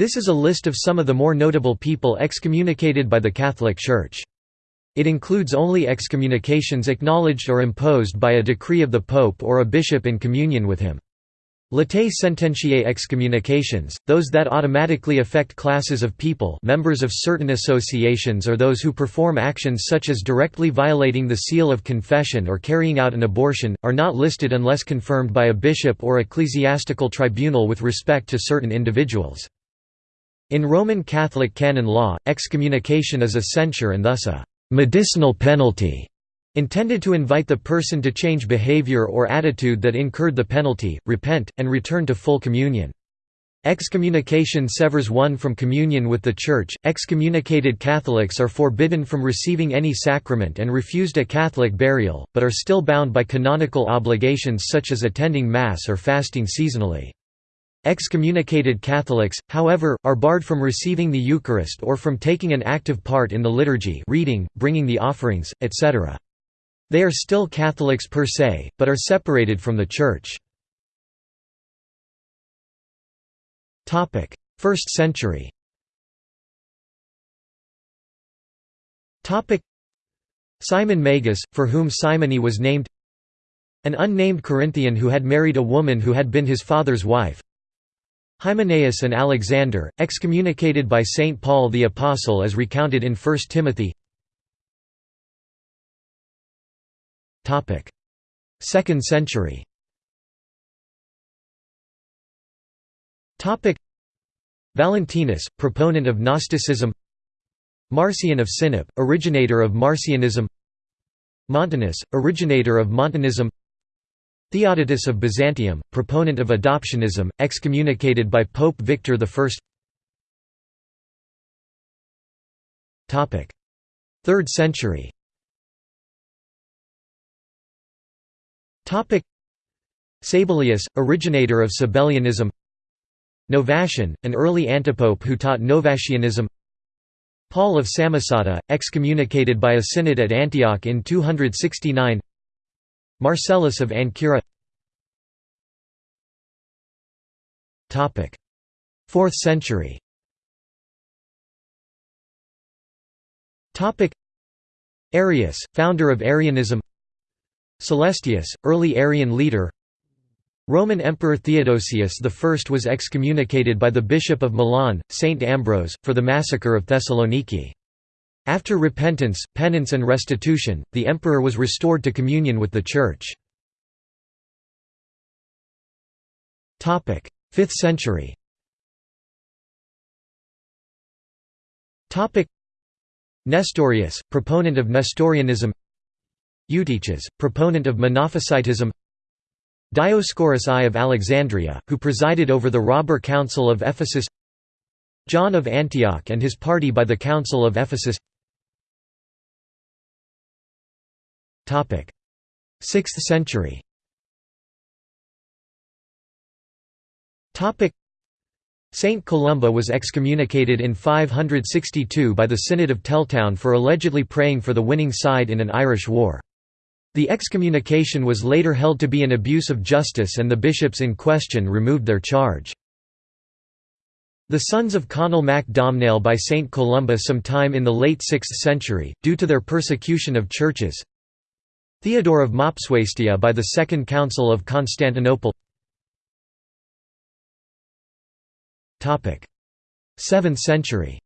This is a list of some of the more notable people excommunicated by the Catholic Church. It includes only excommunications acknowledged or imposed by a decree of the Pope or a bishop in communion with him. Latae sententiae excommunications, those that automatically affect classes of people members of certain associations or those who perform actions such as directly violating the seal of confession or carrying out an abortion, are not listed unless confirmed by a bishop or ecclesiastical tribunal with respect to certain individuals. In Roman Catholic canon law, excommunication is a censure and thus a «medicinal penalty» intended to invite the person to change behavior or attitude that incurred the penalty, repent, and return to full communion. Excommunication severs one from communion with the Church. Excommunicated Catholics are forbidden from receiving any sacrament and refused a Catholic burial, but are still bound by canonical obligations such as attending Mass or fasting seasonally. Excommunicated Catholics, however, are barred from receiving the Eucharist or from taking an active part in the liturgy reading, bringing the offerings, etc. They are still Catholics per se, but are separated from the Church. 1st century Simon Magus, for whom simony was named An unnamed Corinthian who had married a woman who had been his father's wife Hymenaeus and Alexander, excommunicated by St. Paul the Apostle as recounted in 1 Timothy. 2nd century. Valentinus, proponent of Gnosticism. Marcion of Sinope, originator of Marcionism. Montanus, originator of Montanism Theodotus of Byzantium, proponent of adoptionism, excommunicated by Pope Victor I 3rd century. Sabellius, originator of Sabellianism. Novatian, an early antipope who taught Novatianism. Paul of Samosata, excommunicated by a synod at Antioch in 269 Marcellus of Ancyra. 4th century. Arius, founder of Arianism. Celestius, early Arian leader. Roman Emperor Theodosius I was excommunicated by the Bishop of Milan, Saint Ambrose, for the massacre of Thessaloniki. After repentance, penance and restitution, the emperor was restored to communion with the Church. 5th century. Nestorius, proponent of Nestorianism. Eutyches, proponent of Monophysitism. Dioscorus I of Alexandria, who presided over the robber council of Ephesus John of Antioch and his party by the Council of Ephesus 6th century Saint Columba was excommunicated in 562 by the Synod of Teltown for allegedly praying for the winning side in an Irish war. The excommunication was later held to be an abuse of justice and the bishops in question removed their charge. The sons of Conall mac Domhnall by St Columba sometime in the late 6th century, due to their persecution of churches. Theodore of Mopsuestia by the Second Council of Constantinople. 7th century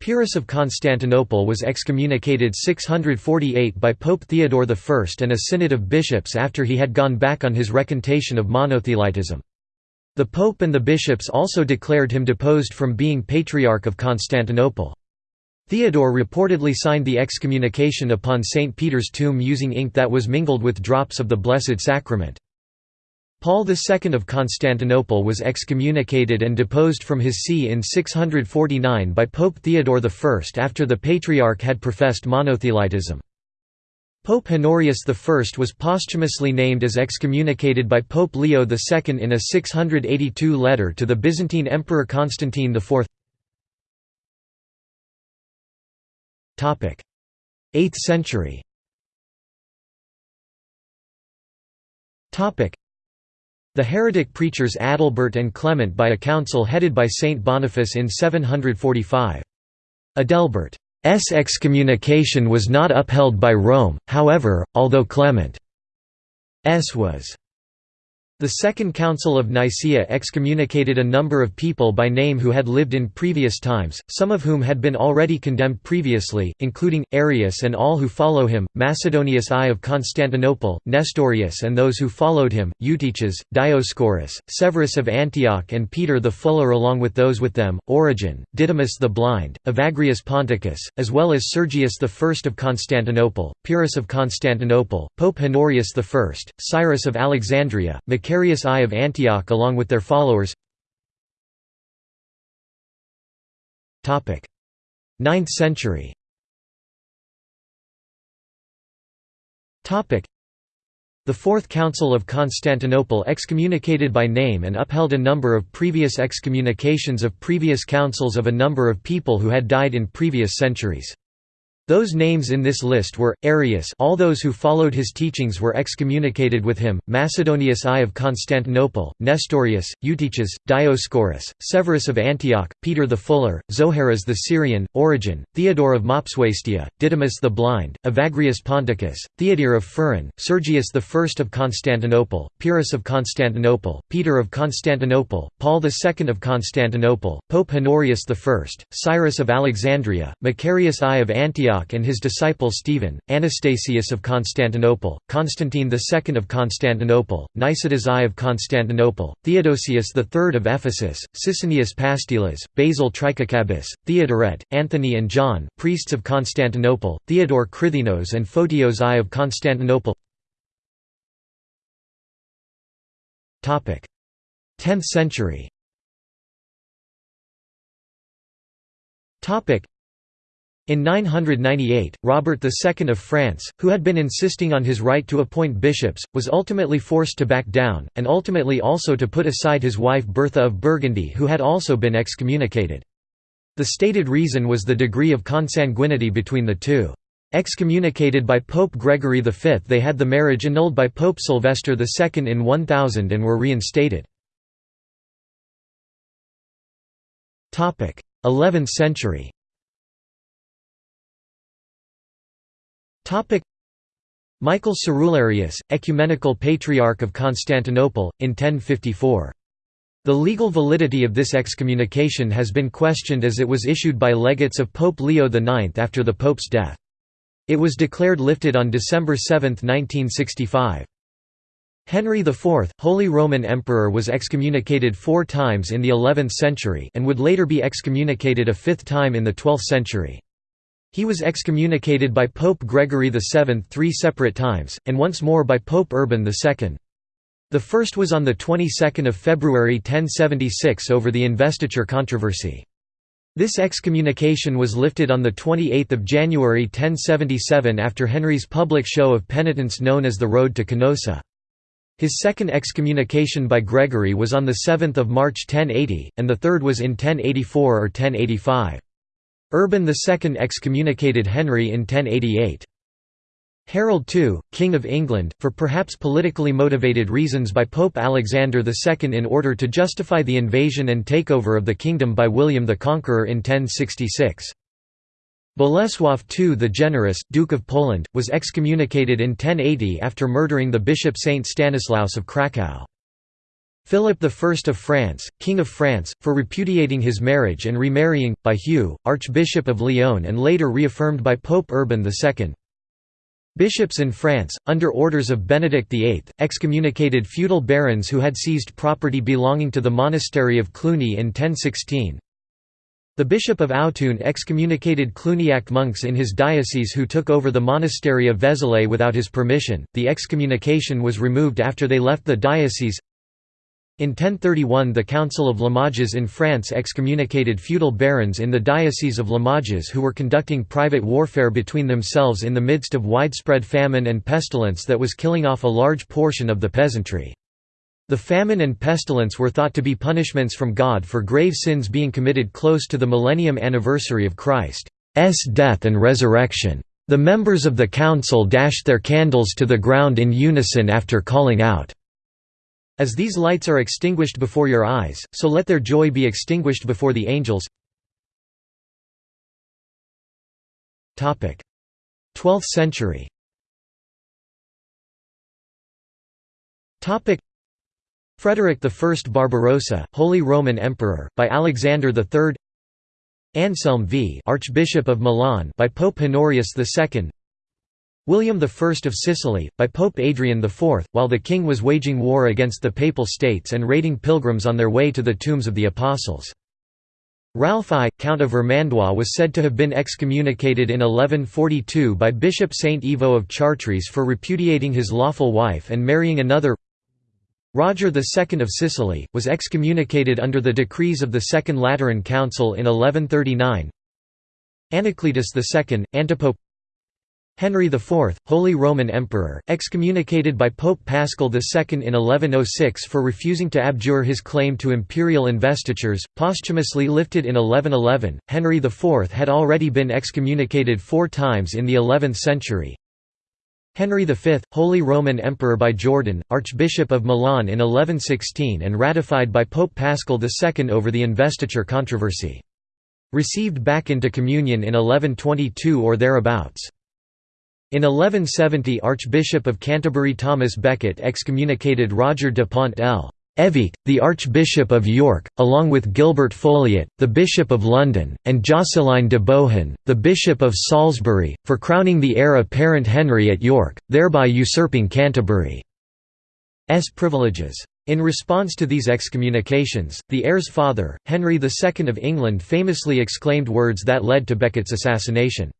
Pyrrhus of Constantinople was excommunicated 648 by Pope Theodore I and a synod of bishops after he had gone back on his recantation of monothelitism. The pope and the bishops also declared him deposed from being Patriarch of Constantinople. Theodore reportedly signed the excommunication upon St. Peter's tomb using ink that was mingled with drops of the Blessed Sacrament. Paul II of Constantinople was excommunicated and deposed from his see in 649 by Pope Theodore I after the Patriarch had professed monothelitism. Pope Honorius I was posthumously named as excommunicated by Pope Leo II in a 682 letter to the Byzantine Emperor Constantine IV. 8th century The heretic preachers Adalbert and Clement by a council headed by Saint Boniface in 745. Adalbert's excommunication was not upheld by Rome, however, although Clement's was. The Second Council of Nicaea excommunicated a number of people by name who had lived in previous times, some of whom had been already condemned previously, including, Arius and all who follow him, Macedonius I of Constantinople, Nestorius and those who followed him, Eutyches, Dioscorus, Severus of Antioch and Peter the Fuller along with those with them, Origen, Didymus the Blind, Evagrius Ponticus, as well as Sergius I of Constantinople, Pyrrhus of Constantinople, Pope Honorius I, Cyrus of Alexandria, Macarius I of Antioch along with their followers. 9th century. The Fourth Council of Constantinople excommunicated by name and upheld a number of previous excommunications of previous councils of a number of people who had died in previous centuries. Those names in this list were, Arius all those who followed his teachings were excommunicated with him, Macedonius I of Constantinople, Nestorius, Eutyches, Dioscorus, Severus of Antioch, Peter the Fuller, Zoharas the Syrian, Origen, Theodore of Mopsuestia, Didymus the Blind, Evagrius Ponticus, Theodore of Pharan, Sergius I of Constantinople, Pyrrhus of Constantinople, Peter of Constantinople, Paul II of Constantinople, Pope Honorius I, Cyrus of Alexandria, Macarius I of Antioch Antioch and his disciple Stephen, Anastasius of Constantinople, Constantine II of Constantinople, Nicetas I of Constantinople, Theodosius III of Ephesus, Sicinius Pastilas, Basil Tricacabus, Theodoret, Anthony and John priests of Constantinople, Theodore Chrythenos and Photios I of Constantinople. 10th century in 998, Robert II of France, who had been insisting on his right to appoint bishops, was ultimately forced to back down, and ultimately also to put aside his wife Bertha of Burgundy who had also been excommunicated. The stated reason was the degree of consanguinity between the two. Excommunicated by Pope Gregory V they had the marriage annulled by Pope Sylvester II in 1000 and were reinstated. 11th century Michael Cerularius, Ecumenical Patriarch of Constantinople, in 1054. The legal validity of this excommunication has been questioned as it was issued by legates of Pope Leo IX after the Pope's death. It was declared lifted on December 7, 1965. Henry IV, Holy Roman Emperor was excommunicated four times in the 11th century and would later be excommunicated a fifth time in the 12th century. He was excommunicated by Pope Gregory VII three separate times, and once more by Pope Urban II. The first was on the 22nd of February 1076 over the investiture controversy. This excommunication was lifted on 28 January 1077 after Henry's public show of penitence known as the Road to Canossa. His second excommunication by Gregory was on the 7 March 1080, and the third was in 1084 or 1085. Urban II excommunicated Henry in 1088. Harold II, King of England, for perhaps politically motivated reasons by Pope Alexander II in order to justify the invasion and takeover of the kingdom by William the Conqueror in 1066. Bolesław II the Generous, Duke of Poland, was excommunicated in 1080 after murdering the bishop Saint Stanislaus of Kraków. Philip I of France, King of France, for repudiating his marriage and remarrying, by Hugh, Archbishop of Lyon and later reaffirmed by Pope Urban II. Bishops in France, under orders of Benedict VIII, excommunicated feudal barons who had seized property belonging to the monastery of Cluny in 1016. The Bishop of Autun excommunicated Cluniac monks in his diocese who took over the monastery of Vézelay without his permission. The excommunication was removed after they left the diocese. In 1031 the Council of Limoges in France excommunicated feudal barons in the Diocese of Limoges who were conducting private warfare between themselves in the midst of widespread famine and pestilence that was killing off a large portion of the peasantry. The famine and pestilence were thought to be punishments from God for grave sins being committed close to the millennium anniversary of Christ's death and resurrection. The members of the council dashed their candles to the ground in unison after calling out, As these lights are extinguished before your eyes, so let their joy be extinguished before the angels. 12th century. Frederick I Barbarossa, Holy Roman Emperor, by Alexander III Anselm V Archbishop of Milan by Pope Honorius II William I of Sicily, by Pope Adrian IV, while the king was waging war against the Papal States and raiding pilgrims on their way to the tombs of the Apostles. Ralph I, Count of Vermandois was said to have been excommunicated in 1142 by Bishop Saint Ivo of Chartres for repudiating his lawful wife and marrying another Roger II of Sicily, was excommunicated under the decrees of the Second Lateran Council in 1139 Anacletus II, antipope Henry IV, Holy Roman Emperor, excommunicated by Pope Paschal II in 1106 for refusing to abjure his claim to imperial investitures, posthumously lifted in 1111. Henry IV had already been excommunicated four times in the 11th century. Henry V, Holy Roman Emperor by Jordan, Archbishop of Milan in 1116 and ratified by Pope Paschal II over the investiture controversy. Received back into communion in 1122 or thereabouts. In 1170 Archbishop of Canterbury Thomas Becket excommunicated Roger de Pont L. Evêque, the Archbishop of York, along with Gilbert Foliot, the Bishop of London, and Jocelyn de Bohun, the Bishop of Salisbury, for crowning the heir apparent Henry at York, thereby usurping Canterbury's privileges. In response to these excommunications, the heir's father, Henry II of England famously exclaimed words that led to Becket's assassination.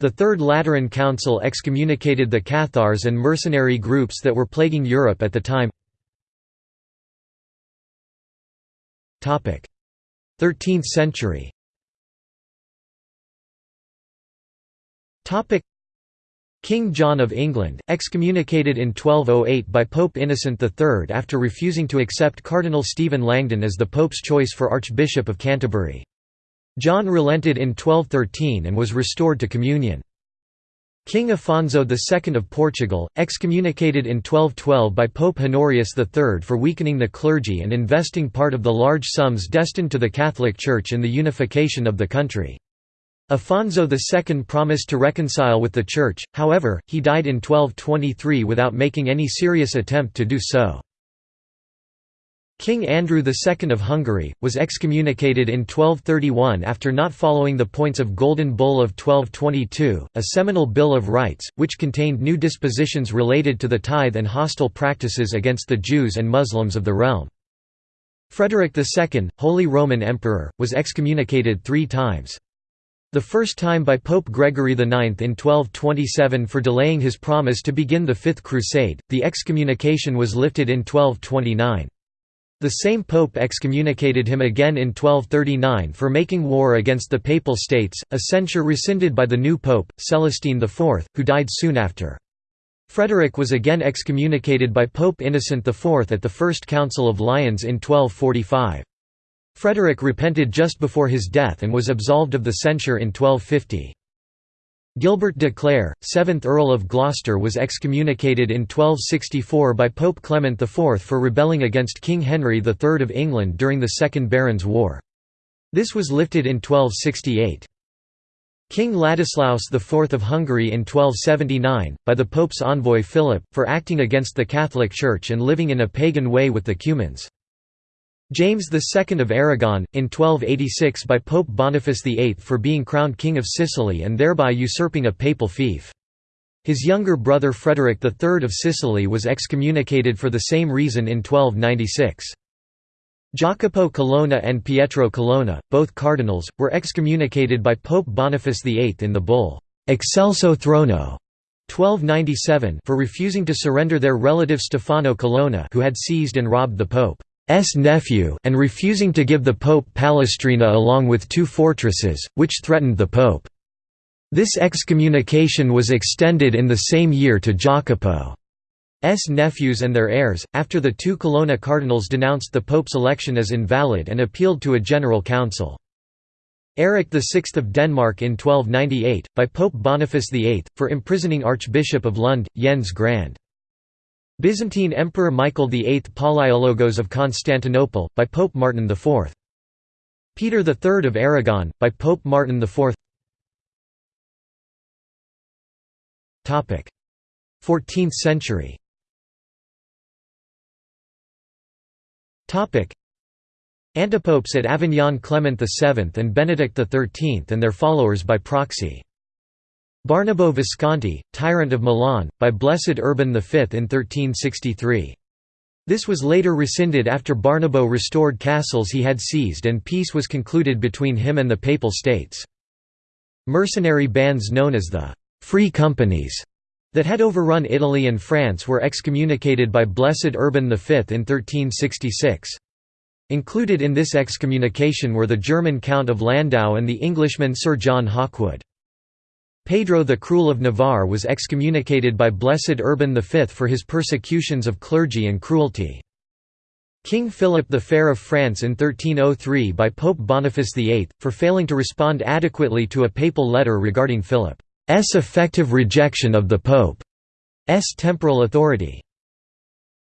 The Third Lateran Council excommunicated the Cathars and mercenary groups that were plaguing Europe at the time. 13th century King John of England, excommunicated in 1208 by Pope Innocent III after refusing to accept Cardinal Stephen Langton as the Pope's choice for Archbishop of Canterbury. John relented in 1213 and was restored to communion. King Afonso II of Portugal, excommunicated in 1212 by Pope Honorius III for weakening the clergy and investing part of the large sums destined to the Catholic Church in the unification of the country. Afonso II promised to reconcile with the Church, however, he died in 1223 without making any serious attempt to do so. King Andrew II of Hungary, was excommunicated in 1231 after not following the points of Golden Bull of 1222, a seminal Bill of Rights, which contained new dispositions related to the tithe and hostile practices against the Jews and Muslims of the realm. Frederick II, Holy Roman Emperor, was excommunicated three times. The first time by Pope Gregory IX in 1227 for delaying his promise to begin the Fifth Crusade, the excommunication was lifted in 1229. The same pope excommunicated him again in 1239 for making war against the Papal States, a censure rescinded by the new pope, Celestine IV, who died soon after. Frederick was again excommunicated by Pope Innocent IV at the First Council of Lyons in 1245. Frederick repented just before his death and was absolved of the censure in 1250. Gilbert de Clare, 7th Earl of Gloucester was excommunicated in 1264 by Pope Clement IV for rebelling against King Henry III of England during the Second Barons' War. This was lifted in 1268. King Ladislaus IV of Hungary in 1279, by the Pope's envoy Philip, for acting against the Catholic Church and living in a pagan way with the Cumans. James II of Aragon, in 1286 by Pope Boniface VIII for being crowned King of Sicily and thereby usurping a papal fief. His younger brother Frederick III of Sicily was excommunicated for the same reason in 1296. Jacopo Colonna and Pietro Colonna, both cardinals, were excommunicated by Pope Boniface VIII in the bull, Excelso Throno 1297 for refusing to surrender their relative Stefano Colonna who had seized and robbed the pope. S nephew and refusing to give the Pope Palestrina along with two fortresses, which threatened the Pope. This excommunication was extended in the same year to Jacopo's nephews and their heirs, after the two Colonna cardinals denounced the Pope's election as invalid and appealed to a general council. Eric VI of Denmark in 1298, by Pope Boniface VIII, for imprisoning Archbishop of Lund, Jens Grand. Byzantine Emperor Michael VIII Palaiologos of Constantinople, by Pope Martin IV. Peter III of Aragon, by Pope Martin IV 14th century Antipopes at Avignon Clement VII and Benedict XIII and their followers by proxy. Barnabo Visconti, tyrant of Milan, by Blessed Urban V in 1363. This was later rescinded after Barnabo restored castles he had seized and peace was concluded between him and the Papal States. Mercenary bands known as the «Free Companies» that had overrun Italy and France were excommunicated by Blessed Urban V in 1366. Included in this excommunication were the German Count of Landau and the Englishman Sir John Hawkwood. Pedro the Cruel of Navarre was excommunicated by Blessed Urban V for his persecutions of clergy and cruelty. King Philip the Fair of France in 1303 by Pope Boniface VIII, for failing to respond adequately to a papal letter regarding Philip's effective rejection of the Pope's temporal authority.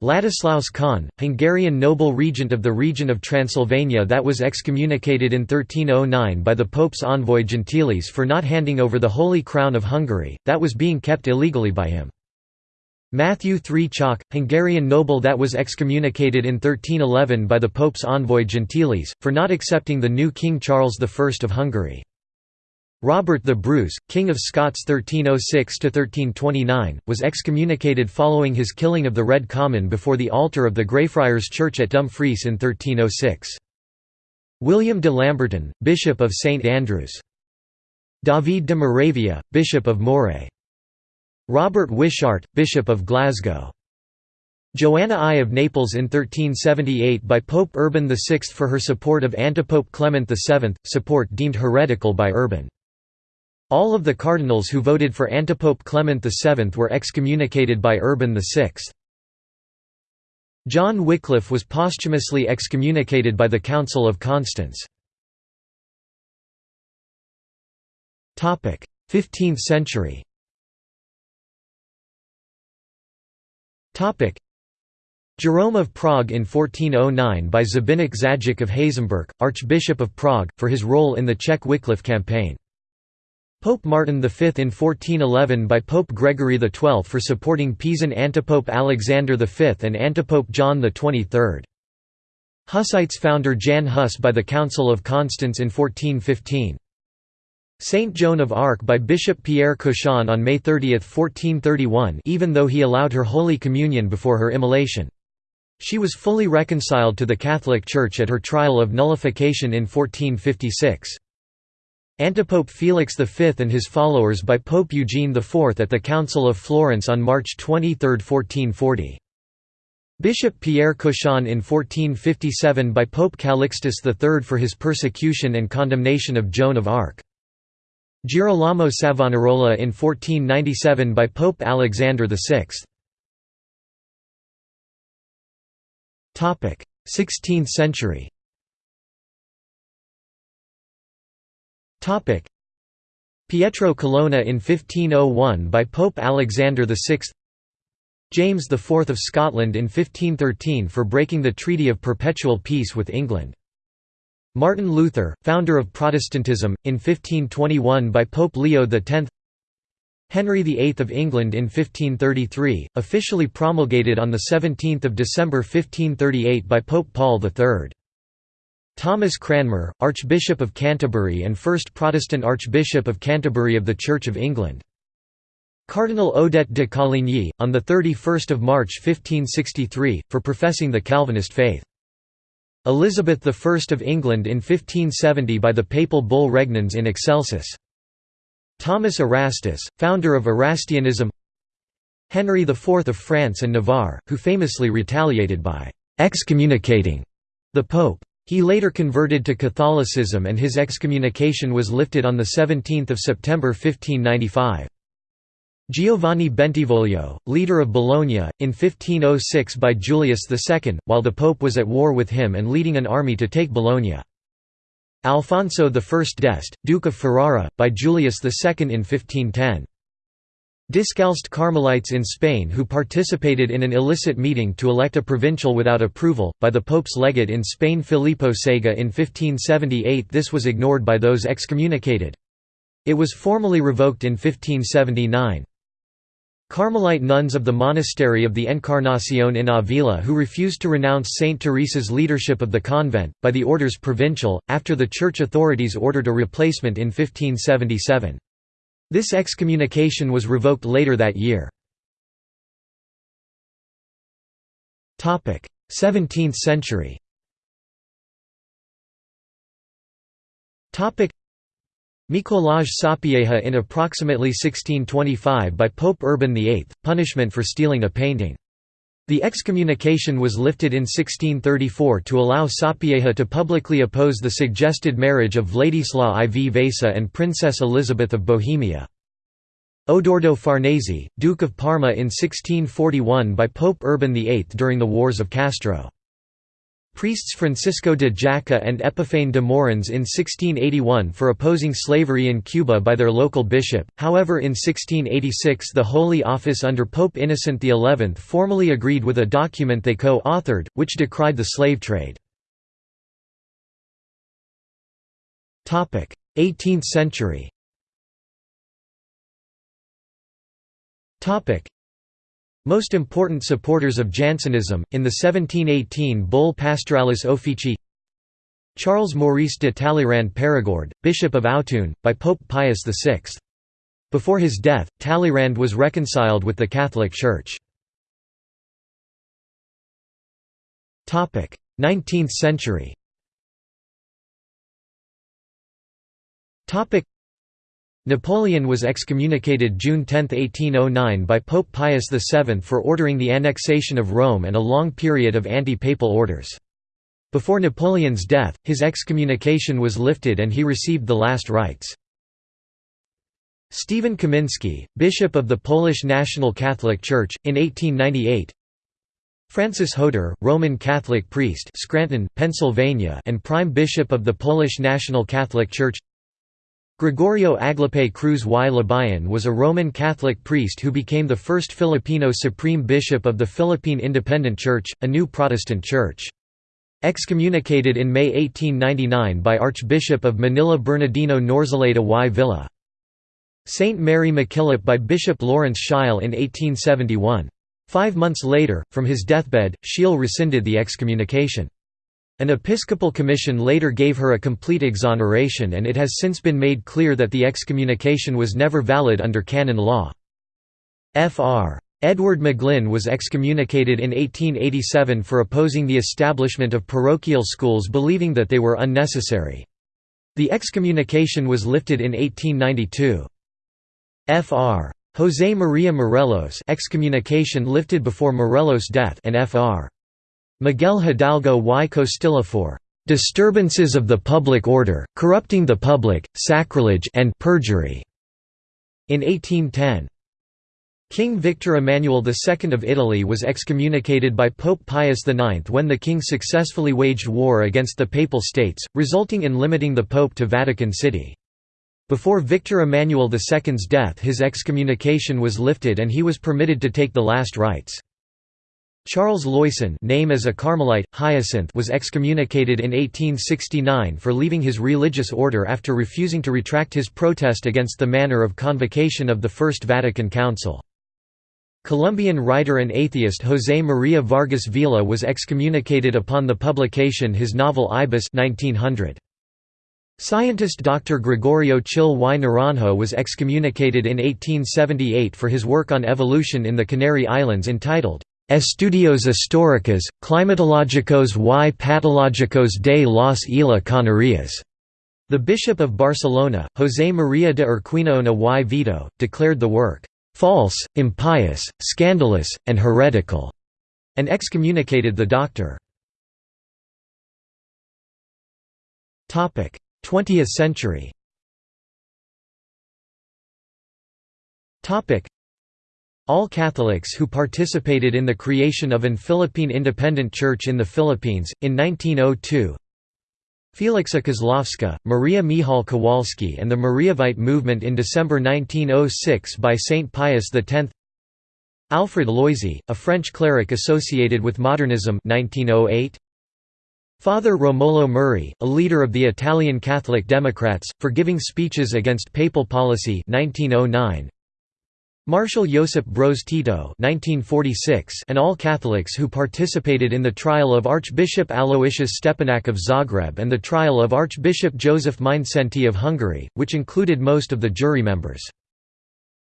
Ladislaus Khan, Hungarian noble regent of the region of Transylvania that was excommunicated in 1309 by the Pope's envoy Gentilis for not handing over the Holy Crown of Hungary, that was being kept illegally by him. Matthew III Csák, Hungarian noble that was excommunicated in 1311 by the Pope's envoy Gentilis, for not accepting the new King Charles I of Hungary. Robert the Bruce, King of Scots 1306–1329, was excommunicated following his killing of the Red Comyn before the altar of the Greyfriars Church at Dumfries in 1306. William de Lamberton, Bishop of St Andrews. David de Moravia, Bishop of Moray. Robert Wishart, Bishop of Glasgow. Joanna I of Naples in 1378 by Pope Urban VI for her support of antipope Clement VII, support deemed heretical by Urban. All of the cardinals who voted for antipope Clement VII were excommunicated by Urban VI. John Wycliffe was posthumously excommunicated by the Council of Constance. 15th century Jerome of Prague in 1409 by Zbyněk Zajíc of Hazemburk, Archbishop of Prague, for his role in the Czech Wycliffe campaign. Pope Martin V in 1411 by Pope Gregory XII for supporting Pisan antipope Alexander V and antipope John XXIII. Hussites founder Jan Hus by the Council of Constance in 1415. Saint Joan of Arc by Bishop Pierre Cauchon on May 30, 1431 even though he allowed her Holy Communion before her immolation. She was fully reconciled to the Catholic Church at her trial of nullification in 1456. Antipope Felix V and his followers by Pope Eugene IV at the Council of Florence on March 23, 1440. Bishop Pierre Cauchon in 1457 by Pope Calixtus III for his persecution and condemnation of Joan of Arc. Girolamo Savonarola in 1497 by Pope Alexander VI. 16th century Pietro Colonna in 1501 by Pope Alexander VI James IV of Scotland in 1513 for breaking the Treaty of Perpetual Peace with England. Martin Luther, founder of Protestantism, in 1521 by Pope Leo X Henry VIII of England in 1533, officially promulgated on 17 December 1538 by Pope Paul III. Thomas Cranmer, Archbishop of Canterbury and first Protestant Archbishop of Canterbury of the Church of England. Cardinal Odet de Coligny, on 31 March 1563, for professing the Calvinist faith. Elizabeth I of England in 1570 by the papal bull Regnans in Excelsis. Thomas Erastus, founder of Erastianism Henry IV of France and Navarre, who famously retaliated by «excommunicating» the Pope. He later converted to Catholicism and his excommunication was lifted on 17 September 1595. Giovanni Bentivoglio, leader of Bologna, in 1506 by Julius II, while the Pope was at war with him and leading an army to take Bologna. Alfonso I d'Este, Duke of Ferrara, by Julius II in 1510. Discalced Carmelites in Spain who participated in an illicit meeting to elect a provincial without approval, by the Pope's legate in Spain Filippo Sega in 1578 this was ignored by those excommunicated. It was formally revoked in 1579. Carmelite nuns of the monastery of the Encarnacion in Avila who refused to renounce Saint Teresa's leadership of the convent, by the orders provincial, after the church authorities ordered a replacement in 1577. This excommunication was revoked later that year. 17th century Mikolaj Sapieha in approximately 1625 by Pope Urban VIII, punishment for stealing a painting. The excommunication was lifted in 1634 to allow Sapieha to publicly oppose the suggested marriage of Vladislav IV Vasa and Princess Elizabeth of Bohemia. Odoardo Farnese, Duke of Parma in 1641 by Pope Urban VIII during the Wars of Castro. Priests Francisco de Jaca and Epiphane de Morins in 1681 for opposing slavery in Cuba by their local bishop, however in 1686 the Holy Office under Pope Innocent XI formally agreed with a document they co-authored, which decried the slave trade. 18th century most important supporters of Jansenism, in the 1718 Bull Pastoralis Officii Charles Maurice de Talleyrand Perigord, Bishop of Autun, by Pope Pius VI. Before his death, Talleyrand was reconciled with the Catholic Church. 19th century Napoleon was excommunicated June 10, 1809 by Pope Pius VII for ordering the annexation of Rome and a long period of anti-papal orders. Before Napoleon's death, his excommunication was lifted and he received the last rites. Stephen Kamiński, Bishop of the Polish National Catholic Church, in 1898 Francis Hodur, Roman Catholic priest Scranton, Pennsylvania and Prime Bishop of the Polish National Catholic Church Gregorio Aglipay Cruz y Labayan was a Roman Catholic priest who became the first Filipino Supreme Bishop of the Philippine Independent Church, a new Protestant church. Excommunicated in May 1899 by Archbishop of Manila Bernardino Nozaleda y Villa. Saint Mary MacKillop by Bishop Lawrence Sheil in 1871. Five months later, from his deathbed, Sheil rescinded the excommunication. An episcopal commission later gave her a complete exoneration and it has since been made clear that the excommunication was never valid under canon law. Fr. Edward McGlynn was excommunicated in 1887 for opposing the establishment of parochial schools believing that they were unnecessary. The excommunication was lifted in 1892. Fr. José María Morelos excommunication lifted before Morelos' death and Fr. Miguel Hidalgo y Costilla for "...disturbances of the public order, corrupting the public, sacrilege and perjury." In 1810. King Victor Emmanuel II of Italy was excommunicated by Pope Pius IX when the king successfully waged war against the Papal States, resulting in limiting the Pope to Vatican City. Before Victor Emmanuel II's death his excommunication was lifted and he was permitted to take the last rites. Charles Loyson name as a Carmelite, Hyacinth was excommunicated in 1869 for leaving his religious order after refusing to retract his protest against the manner of convocation of the First Vatican Council. Colombian writer and atheist José María Vargas Vila was excommunicated upon the publication his novel Ibis 1900. Scientist Dr. Gregorio Chil y Naranjo was excommunicated in 1878 for his work on evolution in the Canary Islands entitled Estudios históricos, climatológicos y patológicos de las Islas Canarias. The Bishop of Barcelona, José María de Urquinaona y Vito, declared the work, "...false, impious, scandalous, and heretical", and excommunicated the doctor. 20th century all Catholics who participated in the creation of an Philippine Independent Church in the Philippines, in 1902 Felixa Kozlowska, Maria Michal Kowalski and the Mariavite movement in December 1906 by Saint Pius X Alfred Loisy, a French cleric associated with modernism 1908. Father Romolo Murri, a leader of the Italian Catholic Democrats, for giving speeches against papal policy 1909. Marshal Josip Broz Tito and all Catholics who participated in the trial of Archbishop Aloysius Stepinac of Zagreb and the trial of Archbishop Joseph Mindszenty of Hungary, which included most of the jury members.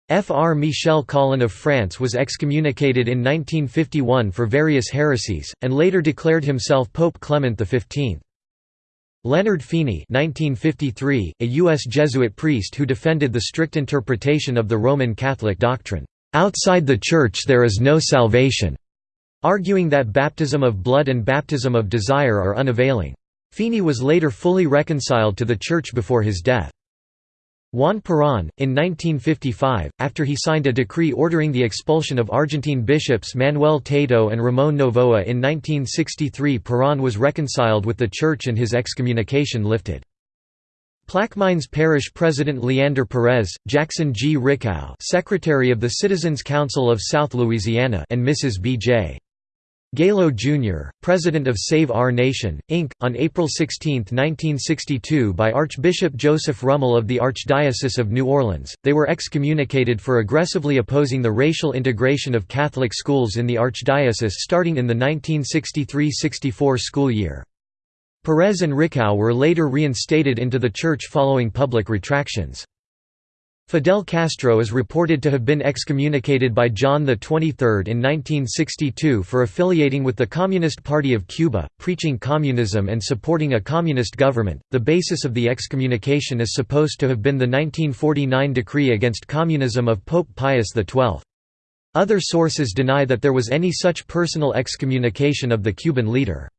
Fr. Michel Collin of France was excommunicated in 1951 for various heresies, and later declared himself Pope Clement XV. Leonard Feeney (1953), a U.S. Jesuit priest who defended the strict interpretation of the Roman Catholic doctrine, "Outside the Church there is no salvation," arguing that baptism of blood and baptism of desire are unavailing. Feeney was later fully reconciled to the Church before his death. Juan Perón, in 1955, after he signed a decree ordering the expulsion of Argentine bishops Manuel Tato and Ramón Novoa in 1963 Perón was reconciled with the Church and his excommunication lifted. Plaquemines Parish President Leander Perez, Jackson G. Ricau Secretary of the Citizens Council of South Louisiana and Mrs. B.J. Galo, Jr., president of Save Our Nation, Inc., on April 16, 1962 by Archbishop Joseph Rummel of the Archdiocese of New Orleans. They were excommunicated for aggressively opposing the racial integration of Catholic schools in the Archdiocese starting in the 1963–64 school year. Perez and Ricau were later reinstated into the church following public retractions. Fidel Castro is reported to have been excommunicated by John XXIII in 1962 for affiliating with the Communist Party of Cuba, preaching communism and supporting a communist government. The basis of the excommunication is supposed to have been the 1949 decree against communism of Pope Pius XII. Other sources deny that there was any such personal excommunication of the Cuban leader.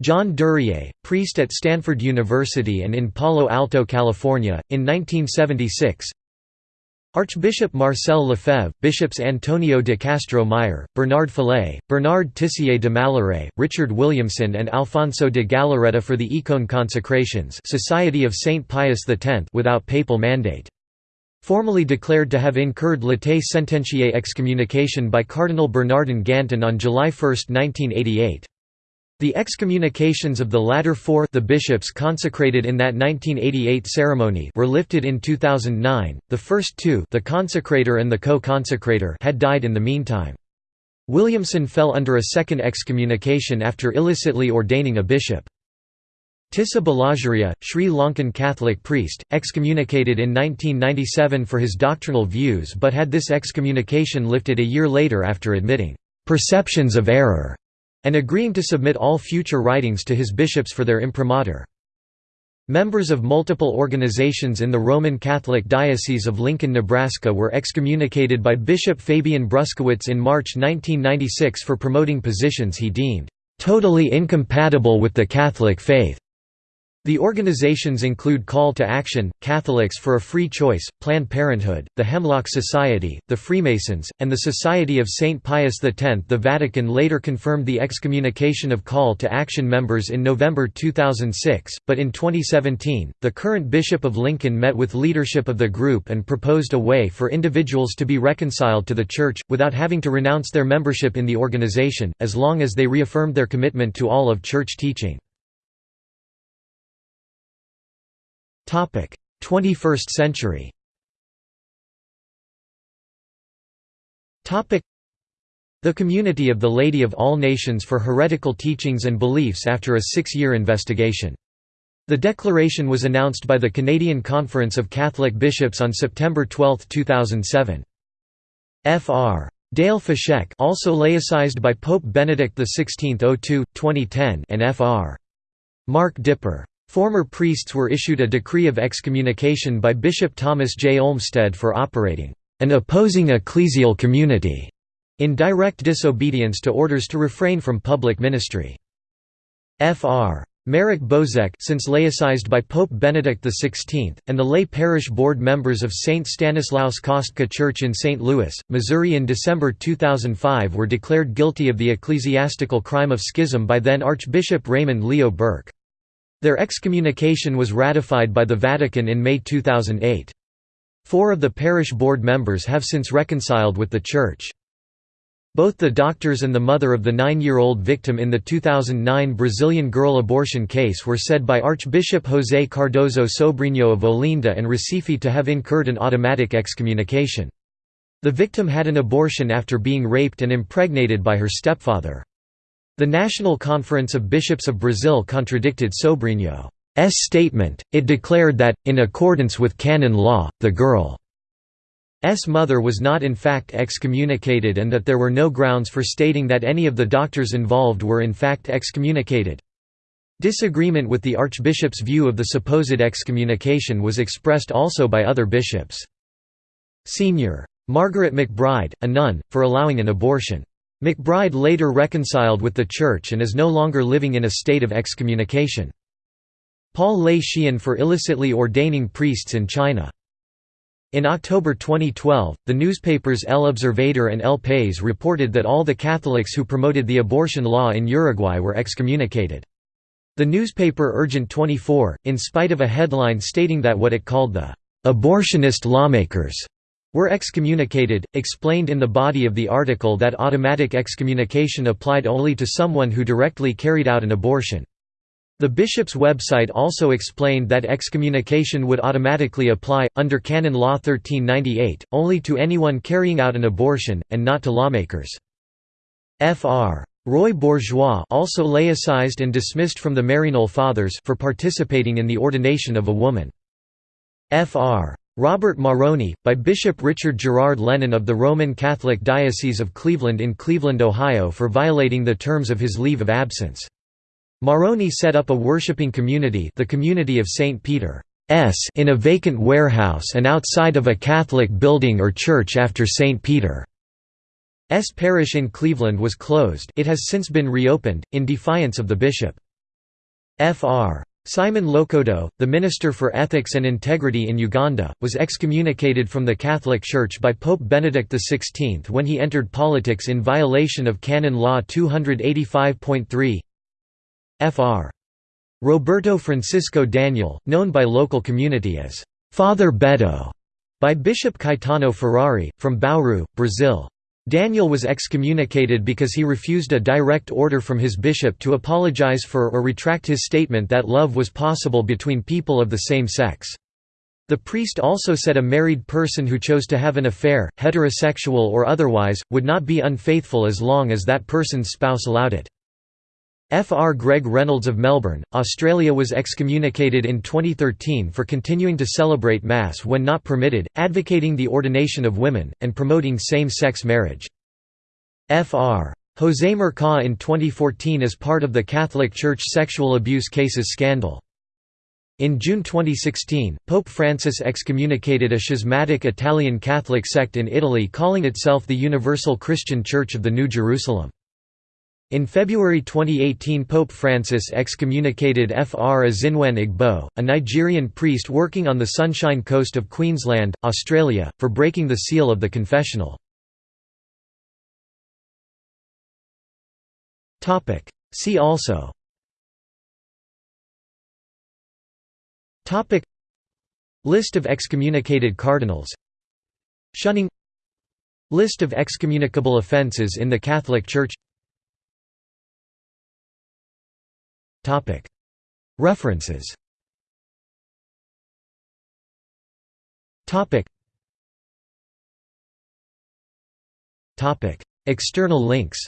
John Duryea, priest at Stanford University and in Palo Alto, California, in 1976 Archbishop Marcel Lefebvre, Bishops Antonio de Castro Meyer, Bernard Fellay, Bernard Tissier de Mallerais, Richard Williamson and Alfonso de Galarreta for the Écône Consecrations Society of St. Pius X without papal mandate. Formally declared to have incurred latae sententiae excommunication by Cardinal Bernardin Gantin on July 1, 1988. The excommunications of the latter four the bishops consecrated in that 1988 ceremony were lifted in 2009. The first two, the consecrator and the co-consecrator, had died in the meantime. Williamson fell under a second excommunication after illicitly ordaining a bishop. Tissa Balasuriya, Sri Lankan Catholic priest, excommunicated in 1997 for his doctrinal views but had this excommunication lifted a year later after admitting, "...perceptions of error." And agreeing to submit all future writings to his bishops for their imprimatur. Members of multiple organizations in the Roman Catholic Diocese of Lincoln, Nebraska were excommunicated by Bishop Fabian Bruskewitz in March 1996 for promoting positions he deemed, "...totally incompatible with the Catholic faith." The organizations include Call to Action, Catholics for a Free Choice, Planned Parenthood, the Hemlock Society, the Freemasons, and the Society of St. Pius X. The Vatican later confirmed the excommunication of Call to Action members in November 2006, but in 2017, the current Bishop of Lincoln met with leadership of the group and proposed a way for individuals to be reconciled to the Church, without having to renounce their membership in the organization, as long as they reaffirmed their commitment to all of Church teaching. 21st century the Community of the Lady of All Nations for Heretical Teachings and Beliefs after a six-year investigation. The declaration was announced by the Canadian Conference of Catholic Bishops on September 12, 2007. Fr. Dale Fushek also laicized by Pope Benedict XVI 02, 2010 and Fr. Mark Dippre. Former priests were issued a decree of excommunication by Bishop Thomas J. Olmsted for operating an opposing ecclesial community in direct disobedience to orders to refrain from public ministry. Fr. Marek Bozek since laicized by Pope Benedict XVI, and the lay parish board members of St. Stanislaus Kostka Church in St. Louis, Missouri in December 2005 were declared guilty of the ecclesiastical crime of schism by then Archbishop Raymond Leo Burke. Their excommunication was ratified by the Vatican in May 2008. Four of the parish board members have since reconciled with the Church. Both the doctors and the mother of the nine-year-old victim in the 2009 Brazilian girl abortion case were said by Archbishop José Cardoso Sobrinho of Olinda and Recife to have incurred an automatic excommunication. The victim had an abortion after being raped and impregnated by her stepfather. The National Conference of Bishops of Brazil contradicted Sobrinho's statement, it declared that, in accordance with canon law, the girl's mother was not in fact excommunicated and that there were no grounds for stating that any of the doctors involved were in fact excommunicated. Disagreement with the archbishop's view of the supposed excommunication was expressed also by other bishops. Senior. Margaret McBride, a nun, for allowing an abortion. McBride later reconciled with the Church and is no longer living in a state of excommunication. Paul Lei Shiyin for illicitly ordaining priests in China. In October 2012, the newspapers El Observador and El País reported that all the Catholics who promoted the abortion law in Uruguay were excommunicated. The newspaper Urgent 24, in spite of a headline stating that what it called the abortionist lawmakers were excommunicated, explained in the body of the article that automatic excommunication applied only to someone who directly carried out an abortion. The bishop's website also explained that excommunication would automatically apply, under Canon Law 1398, only to anyone carrying out an abortion, and not to lawmakers. Fr. Roy Bourgeois also laicized and dismissed from the Maryknoll Fathers for participating in the ordination of a woman. Fr. Robert Marrone, by Bishop Richard Gerard Lennon of the Roman Catholic Diocese of Cleveland in Cleveland, Ohio for violating the terms of his leave of absence. Marrone set up a worshipping community the community of St. Peter's in a vacant warehouse and outside of a Catholic building or church after St. Peter's parish in Cleveland was closed it has since been reopened, in defiance of the bishop. Fr. Simon Lokodo, the Minister for Ethics and Integrity in Uganda, was excommunicated from the Catholic Church by Pope Benedict XVI when he entered politics in violation of Canon Law 285.3 Fr. Roberto Francisco Daniel, known by local community as Father Beto, by Bishop Caetano Ferrari, from Bauru, Brazil. Daniel was excommunicated because he refused a direct order from his bishop to apologize for or retract his statement that love was possible between people of the same sex. The priest also said a married person who chose to have an affair, heterosexual or otherwise, would not be unfaithful as long as that person's spouse allowed it. Fr. Greg Reynolds of Melbourne, Australia was excommunicated in 2013 for continuing to celebrate Mass when not permitted, advocating the ordination of women, and promoting same-sex marriage. Fr. José Mercau in 2014 as part of the Catholic Church sexual abuse cases scandal. In June 2016, Pope Francis excommunicated a schismatic Italian Catholic sect in Italy calling itself the Universal Christian Church of the New Jerusalem. In February 2018 Pope Francis excommunicated Fr Azinwan Igbo, a Nigerian priest working on the Sunshine Coast of Queensland, Australia, for breaking the seal of the confessional. See also. List of excommunicated cardinals. Shunning. List of excommunicable offences in the Catholic Church References. External links.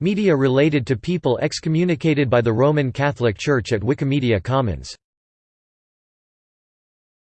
Media related to people excommunicated by the Roman Catholic Church at Wikimedia Commons